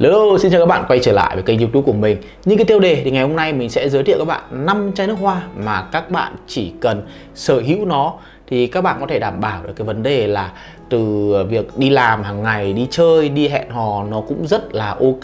Hello, xin chào các bạn quay trở lại với kênh youtube của mình. Như cái tiêu đề thì ngày hôm nay mình sẽ giới thiệu các bạn 5 chai nước hoa mà các bạn chỉ cần sở hữu nó thì các bạn có thể đảm bảo được cái vấn đề là từ việc đi làm hàng ngày đi chơi đi hẹn hò nó cũng rất là ok.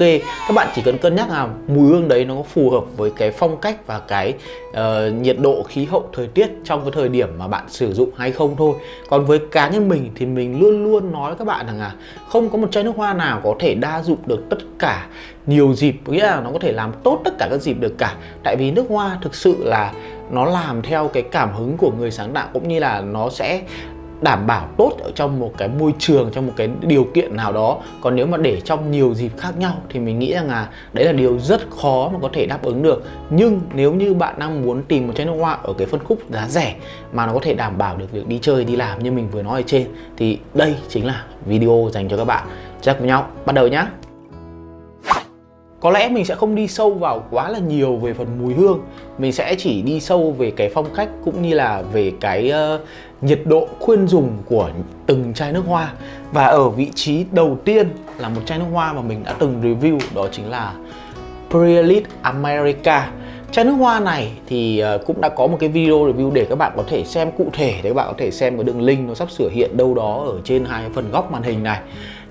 Các bạn chỉ cần cân nhắc là mùi hương đấy nó có phù hợp với cái phong cách và cái uh, nhiệt độ khí hậu thời tiết trong cái thời điểm mà bạn sử dụng hay không thôi. Còn với cá nhân mình thì mình luôn luôn nói với các bạn rằng là không có một chai nước hoa nào có thể đa dụng được tất cả nhiều dịp nghĩa là nó có thể làm tốt tất cả các dịp được cả. Tại vì nước hoa thực sự là nó làm theo cái cảm hứng của người sáng tạo cũng như là nó sẽ đảm bảo tốt ở trong một cái môi trường, trong một cái điều kiện nào đó. Còn nếu mà để trong nhiều dịp khác nhau thì mình nghĩ rằng là đấy là điều rất khó mà có thể đáp ứng được. Nhưng nếu như bạn đang muốn tìm một chai nước hoa ở cái phân khúc giá rẻ mà nó có thể đảm bảo được việc đi chơi, đi làm như mình vừa nói ở trên, thì đây chính là video dành cho các bạn. Chắc với nhau bắt đầu nhá có lẽ mình sẽ không đi sâu vào quá là nhiều về phần mùi hương. Mình sẽ chỉ đi sâu về cái phong cách cũng như là về cái uh, nhiệt độ khuyên dùng của từng chai nước hoa. Và ở vị trí đầu tiên là một chai nước hoa mà mình đã từng review đó chính là Prelit America. Chai nước hoa này thì ờ, cũng đã có một cái video review để các bạn có thể xem cụ thể để các bạn có thể xem cái đường link nó sắp sửa hiện đâu đó ở trên hai phần góc màn hình này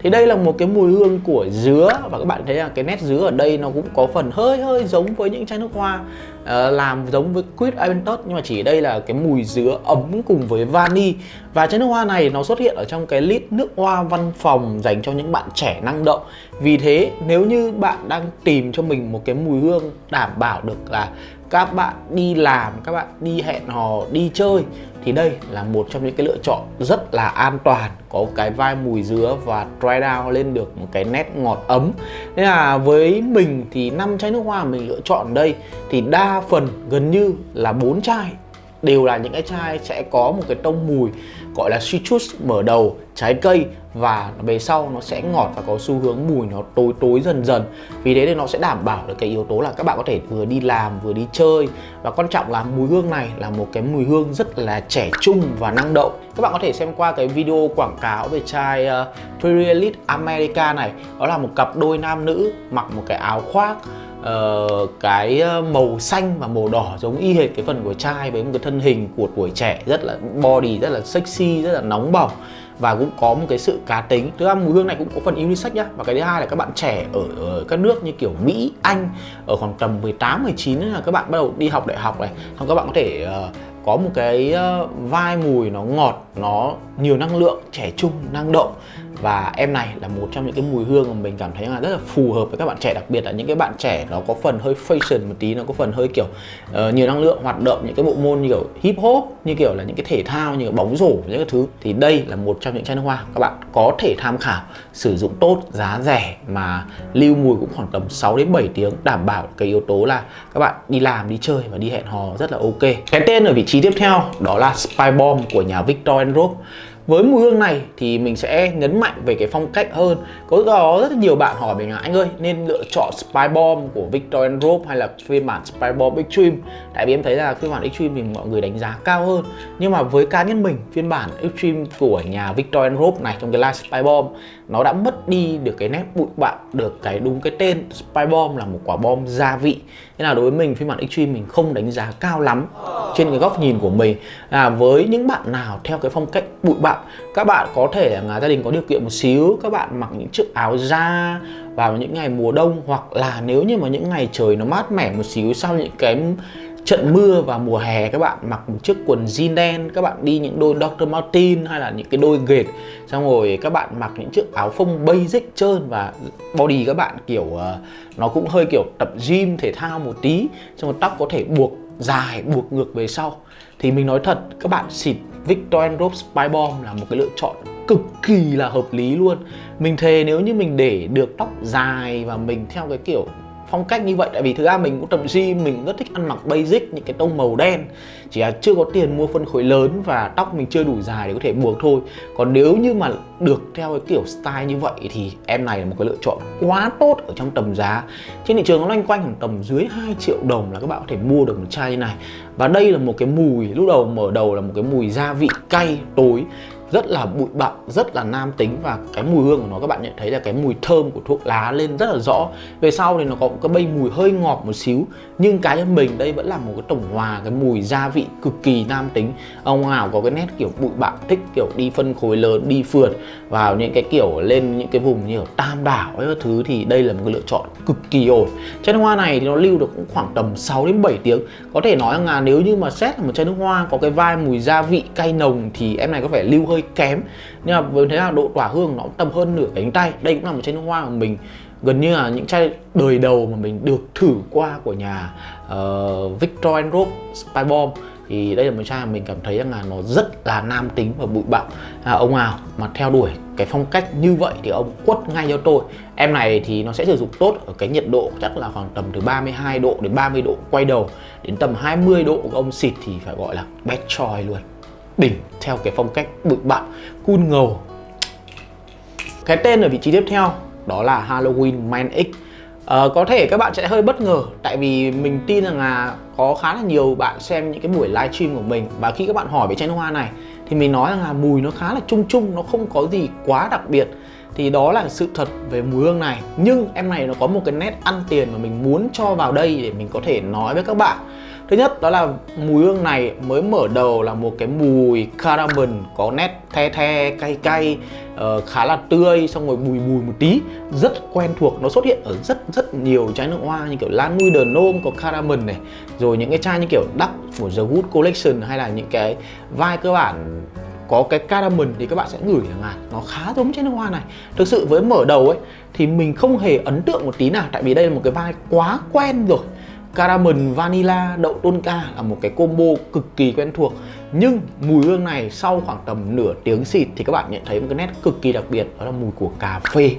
thì đây là một cái mùi hương của dứa. Và các bạn thấy là cái nét dứa ở đây nó cũng có phần hơi hơi giống với những chai nước hoa uh, làm giống với quýt Aventus. Nhưng mà chỉ đây là cái mùi dứa ấm cùng với vani và chai nước hoa này nó xuất hiện ở trong cái lít nước hoa văn phòng dành cho những bạn trẻ năng động. Vì thế, nếu như bạn đang tìm cho mình một cái mùi hương đảm bảo được là các bạn đi làm, các bạn đi hẹn hò, đi chơi, thì đây là một trong những cái lựa chọn rất là an toàn, có cái vai mùi dứa và dry down lên được một cái nét ngọt ấm. Nên là với mình thì năm chai nước hoa mình lựa chọn đây thì đa phần gần như là bốn chai đều là những cái chai sẽ có một cái tông mùi gọi là citrus mở đầu trái cây. Và về sau nó sẽ ngọt và có xu hướng mùi nó tối tối dần dần. Vì thế thì nó sẽ đảm bảo được cái yếu tố là các bạn có thể vừa đi làm vừa đi chơi. Và quan trọng là mùi hương này là một cái mùi hương rất là trẻ trung và năng động. Các bạn có thể xem qua cái video quảng cáo về chai ờ, uh, Trilite America này. Đó là một cặp đôi nam nữ mặc một cái áo khoác uh, cái ờ, màu xanh và màu đỏ giống y hệt cái phần của trai với một cái thân hình của tuổi trẻ rất là body rất là sexy rất là nóng bỏng và cũng có một cái sự cá tính. Thứ ba mùi hương này cũng có phần unisex nhá. Và cái thứ hai là các bạn trẻ ở, ở các nước như kiểu Mỹ Anh ở khoảng tầm 18 19 là các bạn bắt đầu đi học đại học này. Xong các bạn có thể uh, có một cái ờ, vai mùi nó ngọt nó nhiều năng lượng trẻ trung năng động. Và em này là một trong những cái mùi hương mà mình cảm thấy là rất là phù hợp với các bạn trẻ đặc biệt là những cái bạn trẻ nó có phần hơi fashion một tí nó có phần hơi kiểu uh, nhiều năng lượng hoạt động những cái bộ môn như kiểu hip hop như kiểu là những cái thể thao như kiểu bóng rổ những cái thứ. Thì đây là một trong những chai nước hoa các bạn có thể tham khảo sử dụng tốt giá rẻ mà lưu mùi cũng khoảng tầm 6 đến 7 tiếng đảm bảo cái yếu tố là các bạn đi làm đi chơi và đi hẹn hò rất là ok. Cái tên ở vị trí tiếp theo, đó là Spy Bomb của nhà Victor Rope với mùi hương này thì mình sẽ nhấn mạnh về cái phong cách hơn. Có có rất nhiều bạn hỏi mình là, anh ơi, nên lựa chọn Spy Bomb của Victor Rope hay là phiên bản Spy Bomb Extreme? Tại vì em thấy là phiên bản Extreme thì mọi người đánh giá cao hơn. Nhưng mà với cá nhân mình, phiên bản Extreme của nhà Victor Rope này trong cái line Spy Bomb, nó đã mất đi được cái nét bụi bặm, được cái đúng cái tên Spy Bomb là một quả bom gia vị thế là đối với mình, phiên bản Extreme mình không đánh giá cao lắm trên cái góc nhìn của mình. Là với những bạn nào theo cái phong cách bụi bặm, các bạn có thể là gia đình có điều kiện một xíu, các bạn mặc những chiếc áo da vào những ngày mùa đông, hoặc là nếu như mà những ngày trời nó mát mẻ một xíu sau những cái trận mưa vào mùa hè các bạn mặc một chiếc quần jean đen, các bạn đi những đôi Dr. Martin hay là những cái đôi ghệt xong rồi các bạn mặc những chiếc áo phông basic trơn và body các bạn kiểu ờ, nó cũng hơi kiểu tập gym thể thao một tí, xong rồi tóc có thể buộc dài, buộc ngược về sau thì mình nói thật, các bạn xịt Victor Rope Spy Bomb là một cái lựa chọn cực kỳ là hợp lý luôn mình thề nếu như mình để được tóc dài và mình theo cái kiểu phong cách như vậy. Tại vì thực ra mình cũng tập gym, mình rất thích ăn mặc basic, những cái tông màu đen. Chỉ là chưa có tiền mua phân khối lớn và tóc mình chưa đủ dài để có thể buộc thôi. Còn nếu như mà được theo cái kiểu style như vậy thì em này là một cái lựa chọn quá tốt ở trong tầm giá. Trên thị trường nó loanh quanh khoảng tầm dưới 2 triệu đồng là các bạn có thể mua được một chai như này. Và đây là một cái mùi, lúc đầu mở đầu là một cái mùi gia vị cay, tối rất là bụi bặm, rất là nam tính và cái mùi hương của nó, các bạn nhận thấy là cái mùi thơm của thuốc lá lên rất là rõ. Về sau thì nó có một cái bay mùi hơi ngọt một xíu, nhưng cá nhân mình đây vẫn là một cái tổng hòa, cái mùi gia vị cực kỳ nam tính. Ông nào có cái nét kiểu bụi bặm, thích kiểu đi phân khối lớn, đi phượt vào những cái kiểu lên những cái vùng như ở tam đảo ấy thứ thì đây là một cái lựa chọn cực kỳ ổn. Chai nước hoa này thì nó lưu được cũng khoảng tầm 6 đến 7 tiếng. Có thể nói là nếu như mà xét là một chai nước hoa có cái vai mùi gia vị cay nồng thì em này có vẻ lưu hơi kém. Nhưng mà với thế là độ tỏa hương nó tầm hơn nửa cánh tay. Đây cũng là một chai nước hoa của mình. Gần như là những chai đời đầu mà mình được thử qua của nhà uh, Victor Rope Spy Bomb thì đây là một chai mà mình cảm thấy rằng là nó rất là nam tính và bụi bặm. À, ông nào mà theo đuổi cái phong cách như vậy thì ông quất ngay cho tôi. Em này thì nó sẽ sử dụng tốt ở cái nhiệt độ chắc là khoảng tầm từ 32 độ đến 30 độ quay đầu. Đến tầm 20 độ của ông xịt thì phải gọi là best choice luôn đỉnh theo cái phong cách bụi bặm cool ngầu. Cái tên ở vị trí tiếp theo đó là Halloween Man X. À, có thể các bạn sẽ hơi bất ngờ tại vì mình tin rằng là có khá là nhiều bạn xem những cái buổi livestream của mình. Và khi các bạn hỏi về chai nước hoa này thì mình nói rằng là mùi nó khá là chung chung nó không có gì quá đặc biệt. Thì đó là sự thật về mùi hương này. Nhưng em này nó có một cái nét ăn tiền mà mình muốn cho vào đây để mình có thể nói với các bạn. Thứ nhất đó là mùi hương này mới mở đầu là một cái mùi caramel có nét the the cay cay uh, khá là tươi xong rồi bùi bùi một tí. Rất quen thuộc nó xuất hiện ở rất rất nhiều chai nước hoa như kiểu Lan Nui The Nôm có caramel này rồi những cái chai như kiểu Duck của The Good Collection hay là những cái vai cơ bản có cái caramel thì các bạn sẽ ngửi rằng là nó khá giống chai nước hoa này. Thực sự với mở đầu ấy thì mình không hề ấn tượng một tí nào tại vì đây là một cái vai quá quen rồi caramel vanilla đậu tonka là một cái combo cực kỳ quen thuộc. Nhưng mùi hương này sau khoảng tầm nửa tiếng xịt thì các bạn nhận thấy một cái nét cực kỳ đặc biệt, đó là mùi của cà phê.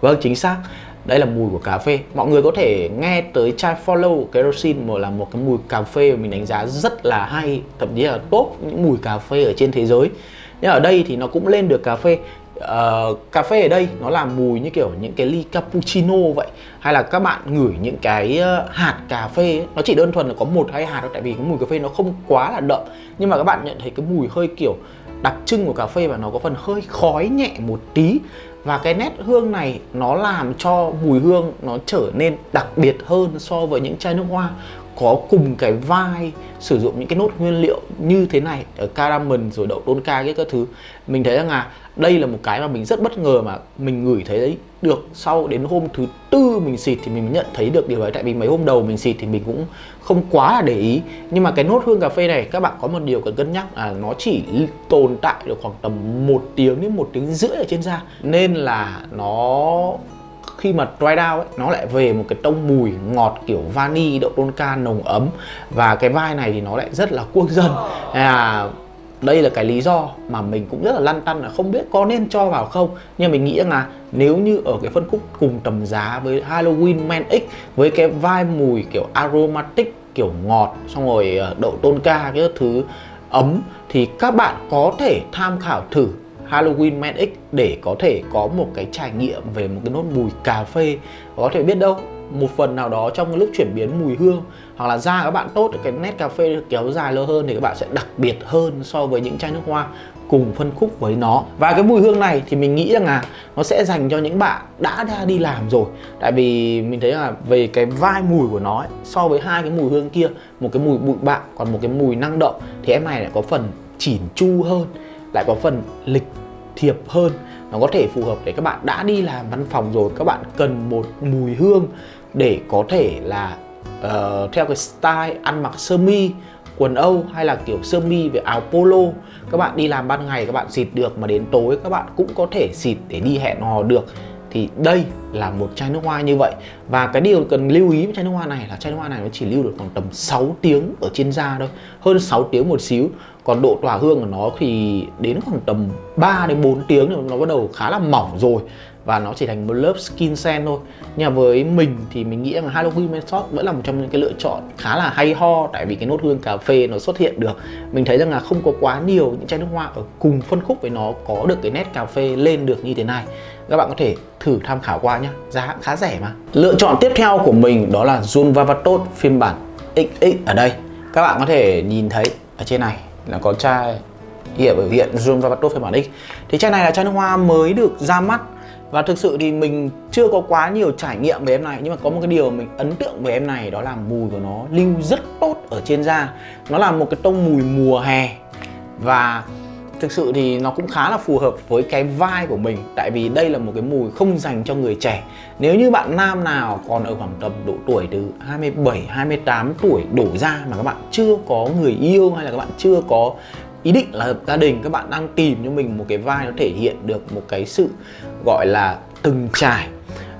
Vâng chính xác. Đây là mùi của cà phê. Mọi người có thể nghe tới chai follow kerosene mà là một cái mùi cà phê mà mình đánh giá rất là hay, thậm chí là top những mùi cà phê ở trên thế giới. Nhưng ở đây thì nó cũng lên được cà phê uh, cà phê ở đây nó làm mùi như kiểu những cái ly cappuccino vậy. Hay là các bạn ngửi những cái uh, hạt cà phê ấy, nó chỉ đơn thuần là có một hai hạt thôi tại vì cái mùi cà phê nó không quá là đậm. Nhưng mà các bạn nhận thấy cái mùi hơi kiểu đặc trưng của cà phê và nó có phần hơi khói nhẹ một tí. Và cái nét hương này nó làm cho mùi hương nó trở nên đặc biệt hơn so với những chai nước hoa có cùng cái vai sử dụng những cái nốt nguyên liệu như thế này, ở caramel rồi đậu tonka cái các thứ. Mình thấy rằng là đây là một cái mà mình rất bất ngờ mà mình ngửi thấy đấy. Được sau đến hôm thứ tư mình xịt thì mình nhận thấy được điều ấy. Tại vì mấy hôm đầu mình xịt thì mình cũng không quá là để ý. Nhưng mà cái nốt hương cà phê này, các bạn có một điều cần cân nhắc là nó chỉ tồn tại được khoảng tầm một tiếng đến một tiếng rưỡi ở trên da. Nên là nó khi mà dry down ấy nó lại về một cái tông mùi ngọt kiểu vani đậu tonka nồng ấm. Và cái vai này thì nó lại rất là quốc dân à, đây là cái lý do mà mình cũng rất là lăn tăn là không biết có nên cho vào không. Nhưng mình nghĩ rằng là nếu như ở cái phân khúc cùng tầm giá với Halloween Man X với cái vai mùi kiểu aromatic kiểu ngọt xong rồi ờ, đậu tonka cái thứ ấm thì các bạn có thể tham khảo thử Halloween Man X để có thể có một cái trải nghiệm về một cái nốt mùi cà phê. Có thể biết đâu một phần nào đó trong lúc chuyển biến mùi hương hoặc là da các bạn tốt cái nét cà phê kéo dài lâu hơn thì các bạn sẽ đặc biệt hơn so với những chai nước hoa cùng phân khúc với nó. Và cái mùi hương này thì mình nghĩ rằng là nó sẽ dành cho những bạn đã ra đi làm rồi. Tại vì mình thấy là về cái vai mùi của nó ấy, so với hai cái mùi hương kia một cái mùi bụi bặm còn một cái mùi năng động thì em này lại có phần chỉn chu hơn lại có phần lịch thiệp hơn. Nó có thể phù hợp để các bạn đã đi làm văn phòng rồi các bạn cần một mùi hương để có thể là uh, theo cái style ăn mặc sơ mi quần âu hay là kiểu sơ mi với áo polo. Các bạn đi làm ban ngày các bạn xịt được mà đến tối các bạn cũng có thể xịt để đi hẹn hò được thì đây là một chai nước hoa như vậy. Và cái điều cần lưu ý với chai nước hoa này là chai nước hoa này nó chỉ lưu được khoảng tầm 6 tiếng ở trên da thôi, hơn 6 tiếng một xíu. Còn độ tỏa hương của nó thì đến khoảng tầm 3 đến 4 tiếng thì nó bắt đầu khá là mỏng rồi và nó chỉ thành một lớp skin sen thôi. Nhưng mà với mình thì mình nghĩ rằng Halloween Method vẫn là một trong những cái lựa chọn khá là hay ho, tại vì cái nốt hương cà phê nó xuất hiện được. Mình thấy rằng là không có quá nhiều những chai nước hoa ở cùng phân khúc với nó có được cái nét cà phê lên được như thế này. Các bạn có thể thử tham khảo qua nhé giá khá rẻ mà. Lựa chọn tiếp theo của mình đó là Jun Vavatot phiên bản XX ở đây. Các bạn có thể nhìn thấy ở trên này là có chai hiện biểu hiện Zoom Vapato phiên bản X. Thì chai này là chai nước hoa mới được ra mắt và thực sự thì mình chưa có quá nhiều trải nghiệm về em này, nhưng mà có một cái điều mình ấn tượng về em này, đó là mùi của nó lưu rất tốt ở trên da. Nó là một cái tông mùi mùa hè. Và thực sự thì nó cũng khá là phù hợp với cái vai của mình, tại vì đây là một cái mùi không dành cho người trẻ. Nếu như bạn nam nào còn ở khoảng tầm độ tuổi từ 27 28 tuổi đổ ra mà các bạn chưa có người yêu hay là các bạn chưa có ý định là hợp gia đình, các bạn đang tìm cho mình một cái vai nó thể hiện được một cái sự gọi là từng trải.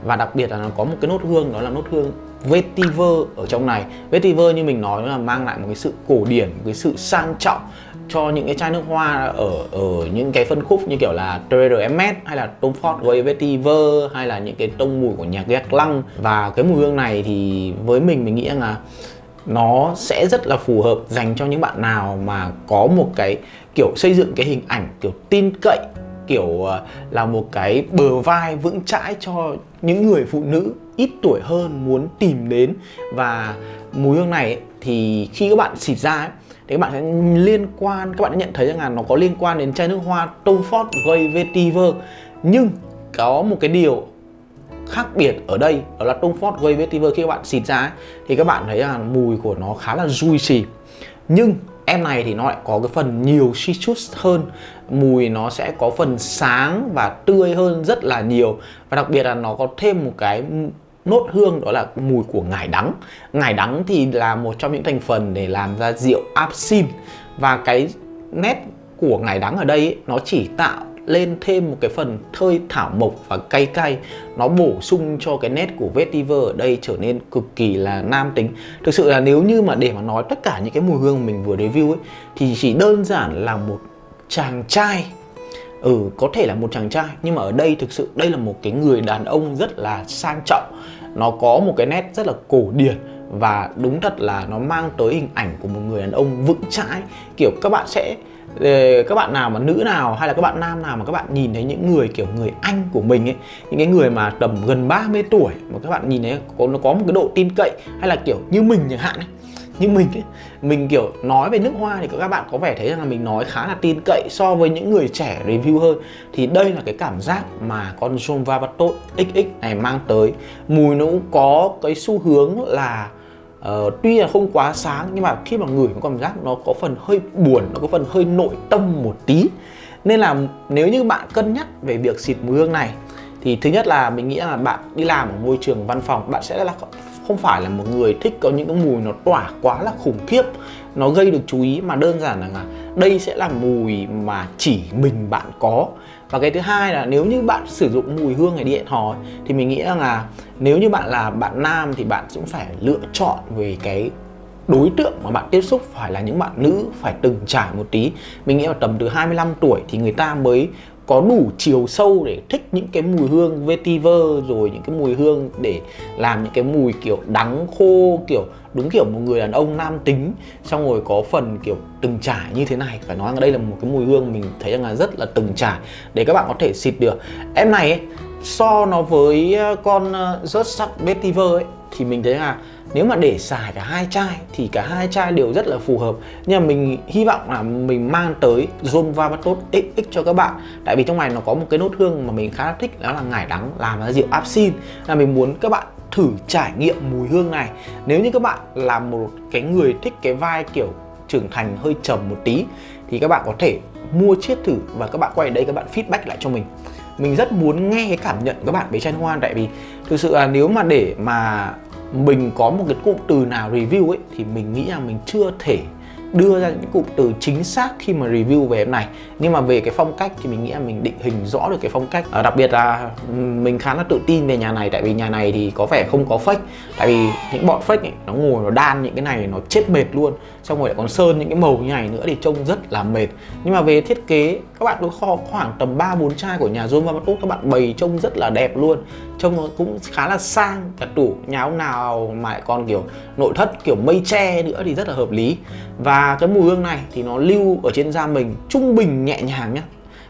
Và đặc biệt là nó có một cái nốt hương, đó là nốt hương vetiver ở trong này. Vetiver như mình nói là mang lại một cái sự cổ điển, một cái sự sang trọng cho những cái chai nước hoa ở ở những cái phân khúc như kiểu là TRMS hay là Tom Ford Grey Vetiver, hay là những cái tông mùi của nhạc Gác Lăng. Và cái mùi hương này thì với mình mình nghĩ là nó sẽ rất là phù hợp dành cho những bạn nào mà có một cái kiểu xây dựng cái hình ảnh kiểu tin cậy kiểu ờ, là một cái bờ vai vững chãi cho những người phụ nữ ít tuổi hơn muốn tìm đến. Và mùi hương này ấy, thì khi các bạn xịt ra ấy, thì các bạn sẽ liên quan các bạn đã nhận thấy rằng là nó có liên quan đến chai nước hoa Tom Ford Grey Vetiver nhưng có một cái điều khác biệt ở đây đó là Tom Ford Grey Vetiver khi các bạn xịt ra ấy, thì các bạn thấy là mùi của nó khá là juicy nhưng em này thì nó lại có cái phần nhiều citrus hơn mùi nó sẽ có phần sáng và tươi hơn rất là nhiều. Và đặc biệt là nó có thêm một cái nốt hương đó là mùi của ngải đắng. Ngải đắng thì là một trong những thành phần để làm ra rượu absinthe và cái nét của ngải đắng ở đây ấy, nó chỉ tạo lên thêm một cái phần thơi thảo mộc và cay cay. Nó bổ sung cho cái nét của vetiver ở đây trở nên cực kỳ là nam tính. Thực sự là nếu như mà để mà nói tất cả những cái mùi hương mình vừa review ấy, thì chỉ đơn giản là một chàng trai. Ừ có thể là một chàng trai, nhưng mà ở đây thực sự đây là một cái người đàn ông rất là sang trọng. Nó có một cái nét rất là cổ điển và đúng thật là nó mang tới hình ảnh của một người đàn ông vững chãi. Kiểu các bạn sẽ các bạn nào mà nữ nào hay là các bạn nam nào mà các bạn nhìn thấy những người kiểu người anh của mình ấy những cái người mà tầm gần 30 tuổi mà các bạn nhìn thấy có nó có một cái độ tin cậy hay là kiểu như mình chẳng hạn ấy như mình ấy, mình kiểu nói về nước hoa thì các bạn có vẻ thấy rằng là mình nói khá là tin cậy so với những người trẻ review hơn. Thì đây là cái cảm giác mà con John Vavatot XX này mang tới. Mùi nó cũng có cái xu hướng là Uh, tuy là không quá sáng nhưng mà khi mà ngửi có cảm giác nó có phần hơi buồn nó có phần hơi nội tâm một tí. Nên là nếu như bạn cân nhắc về việc xịt mùi hương này thì thứ nhất là mình nghĩ là bạn đi làm ở môi trường văn phòng bạn sẽ là không phải là một người thích có những cái mùi nó tỏa quá là khủng khiếp nó gây được chú ý. Mà đơn giản là đây sẽ là mùi mà chỉ mình bạn có. Và cái thứ hai là nếu như bạn sử dụng mùi hương này đi hẹn hò thì mình nghĩ rằng là nếu như bạn là bạn nam thì bạn cũng phải lựa chọn về cái đối tượng mà bạn tiếp xúc, phải là những bạn nữ, phải từng trải một tí. Mình nghĩ là tầm từ 25 tuổi thì người ta mới có đủ chiều sâu để thích những cái mùi hương vetiver rồi những cái mùi hương để làm những cái mùi kiểu đắng khô kiểu đúng kiểu một người đàn ông nam tính xong rồi có phần kiểu từng trải như thế này. Phải nói là đây là một cái mùi hương mình thấy rằng là rất là từng trải để các bạn có thể xịt được. Em này ấy, so nó với ờ, con ờ, rớt sắc vetiver ấy thì mình thấy là nếu mà để xài cả hai chai thì cả hai chai đều rất là phù hợp. Nhưng mà mình hy vọng là mình mang tới Zone tốt XX cho các bạn. Tại vì trong này nó có một cái nốt hương mà mình khá là thích, đó là ngải đắng làm ra rượu absin. là mình muốn các bạn thử trải nghiệm mùi hương này. Nếu như các bạn là một cái người thích cái vai kiểu trưởng thành hơi trầm một tí, thì các bạn có thể mua chiết thử và các bạn quay đây các bạn feedback lại cho mình mình rất muốn nghe cái cảm nhận của các bạn về chai hoa, tại vì thực sự là nếu mà để mà mình có một cái cụm từ nào review ấy, thì mình nghĩ là mình chưa thể đưa ra những cụm từ chính xác khi mà review về em này. Nhưng mà về cái phong cách thì mình nghĩ là mình định hình rõ được cái phong cách. À, đặc biệt là mình khá là tự tin về nhà này tại vì nhà này thì có vẻ không có fake. Tại vì những bọn fake ấy, nó ngồi nó đan những cái này nó chết mệt luôn. Xong rồi lại còn sơn những cái màu như này nữa thì trông rất là mệt. Nhưng mà về thiết kế các bạn cứ kho khoảng tầm 3 4 chai của nhà Zoom Vamatot các bạn bày trông rất là đẹp luôn trông nó cũng khá là sang, cả tủ nhà ông nào mà lại còn kiểu nội thất, kiểu mây tre nữa thì rất là hợp lý. Và cái mùi hương này thì nó lưu ở trên da mình trung bình nhẹ nhàng nhá.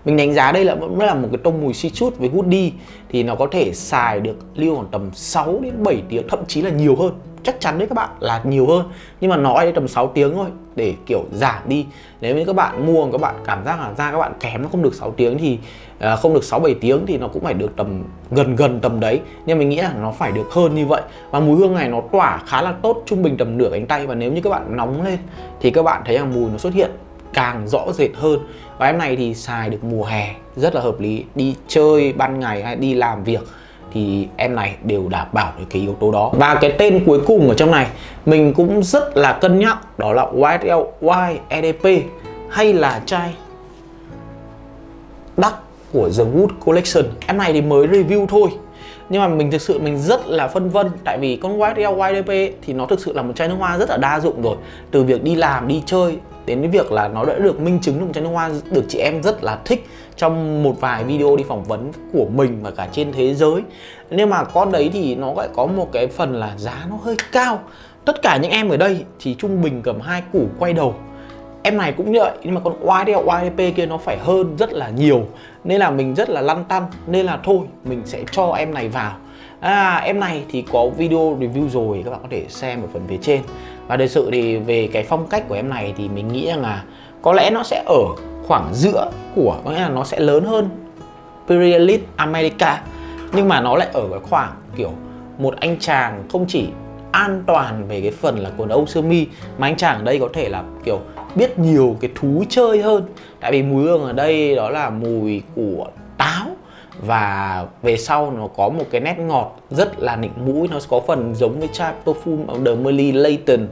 Mình đánh giá đây là vẫn là một cái tông mùi citrus với hoodie thì nó có thể xài được lưu khoảng tầm 6 đến 7 tiếng, thậm chí là nhiều hơn chắc chắn đấy các bạn là nhiều hơn. Nhưng mà nói đến tầm 6 tiếng thôi, để kiểu giảm đi. Nếu như các bạn mua, các bạn cảm giác là da các bạn kém, nó không được 6 tiếng thì ờ, không được 6 7 tiếng thì nó cũng phải được tầm gần gần tầm đấy. Nhưng mình nghĩ là nó phải được hơn như vậy. Và mùi hương này nó tỏa khá là tốt, trung bình tầm nửa cánh tay. Và nếu như các bạn nóng lên thì các bạn thấy rằng mùi nó xuất hiện càng rõ rệt hơn. Và em này thì xài được mùa hè, rất là hợp lý. Đi chơi ban ngày hay đi làm việc thì em này đều đảm bảo được cái yếu tố đó. Và cái tên cuối cùng ở trong này, mình cũng rất là cân nhắc, đó là YSL YEDP hay là chai đắt của The Wood Collection. Em này thì mới review thôi, nhưng mà mình thực sự mình rất là phân vân, tại vì con YSL YDP thì nó thực sự là một chai nước hoa rất là đa dụng rồi. Từ việc đi làm, đi chơi đến cái việc là nó đã được minh chứng được chai nước hoa được chị em rất là thích trong một vài video đi phỏng vấn của mình và cả trên thế giới. Nhưng mà con đấy thì nó lại có một cái phần là giá nó hơi cao. Tất cả những em ở đây thì trung bình cầm hai củ quay đầu. Em này cũng như vậy nhưng mà con YDL YDP kia nó phải hơn rất là nhiều. Nên là mình rất là lăn tăn nên là thôi mình sẽ cho em này vào. À, em này thì có video review rồi các bạn có thể xem ở phần phía trên và thực sự thì về cái phong cách của em này thì mình nghĩ rằng là có lẽ nó sẽ ở khoảng giữa của, có nghĩa là nó sẽ lớn hơn Imperialist America, nhưng mà nó lại ở cái khoảng kiểu một anh chàng không chỉ an toàn về cái phần là quần âu sơ mi, mà anh chàng ở đây có thể là kiểu biết nhiều cái thú chơi hơn. Tại vì mùi hương ở đây đó là mùi của táo và về sau nó có một cái nét ngọt rất là nịnh mũi. Nó có phần giống với chai perfume de Merly Layton.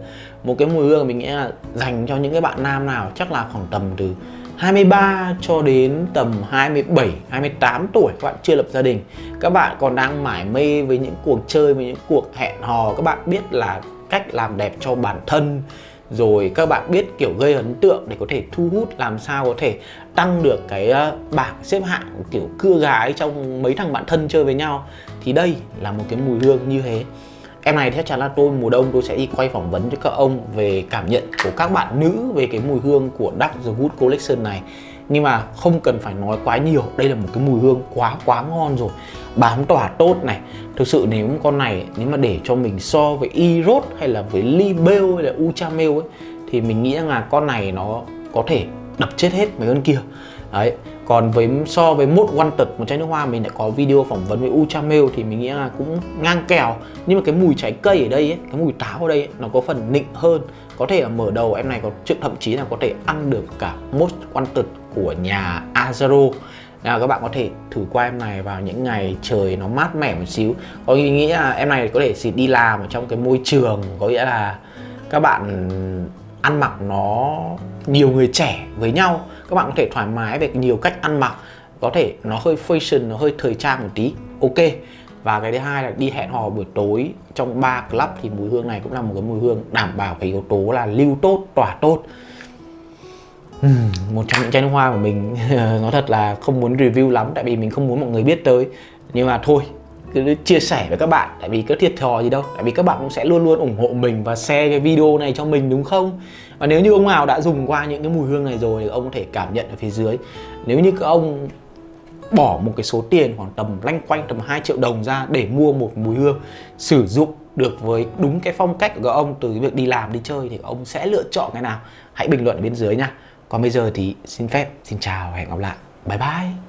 Một cái mùi hương mình nghĩ là dành cho những cái bạn nam nào chắc là khoảng tầm từ 23 cho đến tầm 27, 28 tuổi các bạn chưa lập gia đình. Các bạn còn đang mải mê với những cuộc chơi, với những cuộc hẹn hò. Các bạn biết là cách làm đẹp cho bản thân rồi các bạn biết kiểu gây ấn tượng để có thể thu hút, làm sao có thể tăng được cái ờ, bảng xếp hạng kiểu cưa gái trong mấy thằng bạn thân chơi với nhau. Thì đây là một cái mùi hương như thế. Em này chắc chắn là tôi mùa đông tôi sẽ đi quay phỏng vấn cho các ông về cảm nhận của các bạn nữ về cái mùi hương của Dark The Wood Collection này nhưng mà không cần phải nói quá nhiều, đây là một cái mùi hương quá quá ngon rồi. Bám tỏa tốt này. Thực sự nếu con này, nếu mà để cho mình so với Eros hay là với Libel hay là Uchamel ấy, thì mình nghĩ rằng là con này nó có thể đập chết hết mấy con kia. Đấy còn với so với một one tật một chai nước hoa mình đã có video phỏng vấn với Uchamel thì mình nghĩ là cũng ngang kèo. Nhưng mà cái mùi trái cây ở đây ấy, cái mùi táo ở đây ấy, nó có phần nịnh hơn. Có thể là mở đầu em này có thậm chí là có thể ăn được cả most tật của nhà Azaro. Là các bạn có thể thử qua em này vào những ngày trời nó mát mẻ một xíu. Có ý nghĩ là em này có thể xịt đi làm ở trong cái môi trường có nghĩa là các bạn ăn mặc nó nhiều người trẻ với nhau các bạn có thể thoải mái về nhiều cách ăn mặc có thể nó hơi fashion nó hơi thời trang một tí ok. Và cái thứ hai là đi hẹn hò buổi tối trong ba club thì mùi hương này cũng là một cái mùi hương đảm bảo cái yếu tố là lưu tốt tỏa tốt. Uhm, một trong những chai nước hoa của mình nó thật là không muốn review lắm tại vì mình không muốn mọi người biết tới. Nhưng mà thôi cứ chia sẻ với các bạn, tại vì có thiệt thòi gì đâu, tại vì các bạn cũng sẽ luôn luôn ủng hộ mình và share cái video này cho mình, đúng không? Và nếu như ông nào đã dùng qua những cái mùi hương này rồi thì ông có thể cảm nhận ở phía dưới. Nếu như các ông bỏ một cái số tiền khoảng tầm lanh quanh tầm 2 triệu đồng ra để mua một mùi hương sử dụng được với đúng cái phong cách của các ông từ cái việc đi làm, đi chơi thì ông sẽ lựa chọn cái nào? Hãy bình luận ở bên dưới nha. Còn bây giờ thì xin phép, xin chào và hẹn gặp lại. Bye bye.